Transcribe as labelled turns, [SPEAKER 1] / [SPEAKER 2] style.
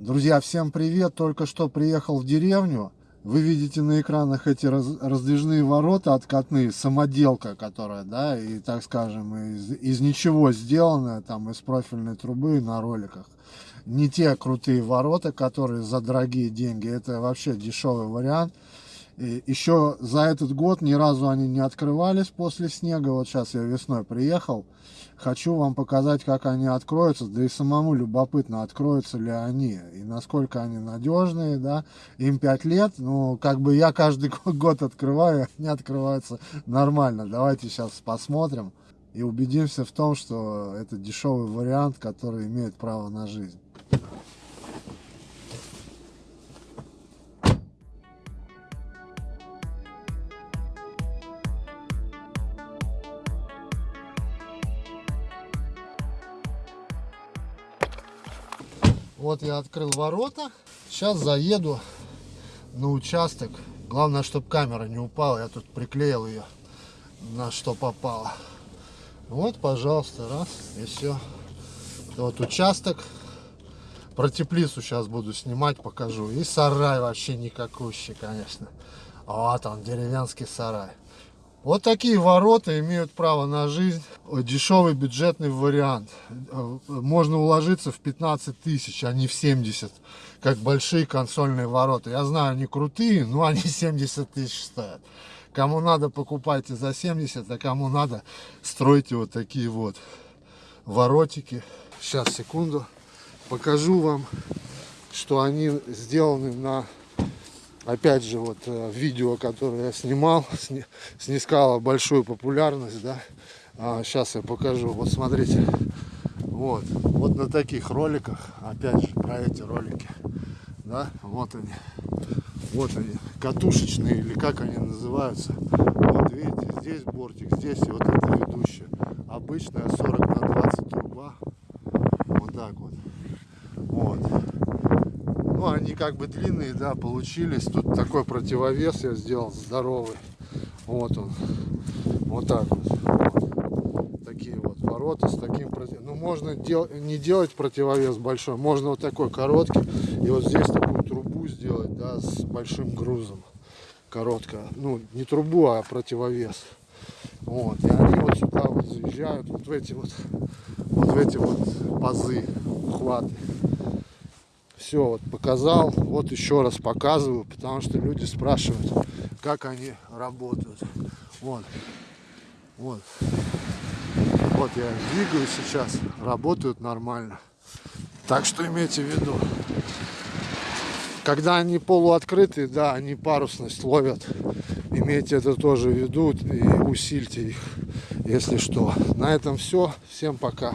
[SPEAKER 1] Друзья, всем привет! Только что приехал в деревню. Вы видите на экранах эти раз, раздвижные ворота откатные, самоделка, которая, да, и, так скажем, из, из ничего сделанная, там, из профильной трубы на роликах. Не те крутые ворота, которые за дорогие деньги, это вообще дешевый вариант. И еще за этот год ни разу они не открывались после снега. Вот сейчас я весной приехал. Хочу вам показать, как они откроются. Да и самому любопытно, откроются ли они. И насколько они надежные, да. Им 5 лет. Ну, как бы я каждый год открываю, они открываются нормально. Давайте сейчас посмотрим. И убедимся в том, что это дешевый вариант, который имеет право на жизнь. Вот я открыл ворота. Сейчас заеду на участок. Главное, чтобы камера не упала. Я тут приклеил ее на что попало. Вот, пожалуйста, раз, и все. Вот участок. Про теплицу сейчас буду снимать, покажу. И сарай вообще никакущий, конечно. Вот он, деревенский сарай. Вот такие ворота имеют право на жизнь. Дешевый бюджетный вариант. Можно уложиться в 15 тысяч, а не в 70, как большие консольные ворота. Я знаю, они крутые, но они 70 тысяч стоят. Кому надо, покупайте за 70, а кому надо, стройте вот такие вот воротики. Сейчас, секунду, покажу вам, что они сделаны на опять же, вот э, видео, которое я снимал, снискало большую популярность, да. А, сейчас я покажу. Вот смотрите. Вот. Вот на таких роликах, опять же, про эти ролики, да, вот они. Вот они, катушечные, или как они называются. Вот видите, здесь бортик, здесь и вот это ведущая. Обычная 40 на 20 труба. Вот так вот. Вот. Ну, они как бы длинные, да, получились. Тут такой противовес я сделал здоровый. Вот он. Вот так вот. Такие вот ворота с таким против... Ну, можно дел... не делать противовес большой. Можно вот такой короткий. И вот здесь такую трубу сделать, да, с большим грузом. Короткая. Ну, не трубу, а противовес. Вот. И они вот сюда вот заезжают, вот в эти вот, вот в эти вот пазы, ухваты все вот показал вот еще раз показываю потому что люди спрашивают как они работают. Вот. Вот. Вот я двигаю сейчас работают нормально. Так что имейте в виду. Когда они полуоткрытые да они парусность ловят. Имейте это тоже в виду и усильте их если что. На этом все всем пока